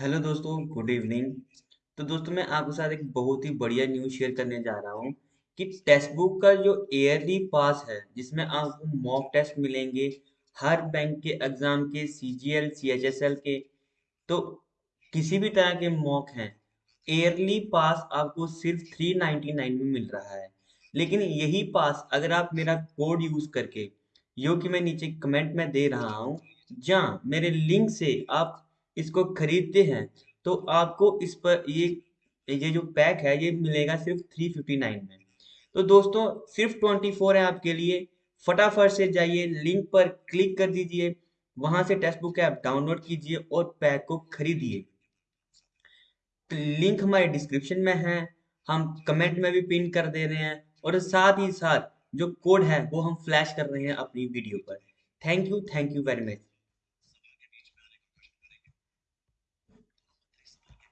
Hello दोस्तों, good evening. तो दोस्तों, मैं आपके साथ एक बहुत ही बढ़िया न्यूज़ शेयर करने जा रहा हूँ कि टेक्स्ट बुक का जो ईयरली पास है, जिसमें आपको मॉक टेस्ट मिलेंगे हर बैंक के एग्ज़ाम के सीजीएल सीएचएसएल के तो किसी भी तरह के मॉक हैं, ईयरली पास आपको सिर्फ़ थ्री नाइन्टी नाइन में मिल रहा है। लेकिन यही पास अगर आप मेरा कोड यूज़ करके जो कि मैं नीचे कमेंट में दे रहा हूँ, जहाँ मेरे लिंक से आप इसको खरीदते हैं तो आपको इस पर ये ये जो पैक है, ये मिलेगा सिर्फ़ थ्री फिफ्टी नाइन में। तो दोस्तों, सिर्फ़ ट्वेंटी फोर है आपके लिए। फटाफट से जाइए, लिंक पर क्लिक कर दीजिए। वहाँ से टेक्स्ट बुक ऐप डाउनलोड कीजिए और पैक को खरीदिए। लिंक हमारे डिस्क्रिप्शन में है, हम कमेंट में भी पिन कर दे रहे हैं और साथ ही साथ जो कोड है, वो हम फ्लैश कर रहे हैं अपनी वीडियो पर। Thank you thank you very much.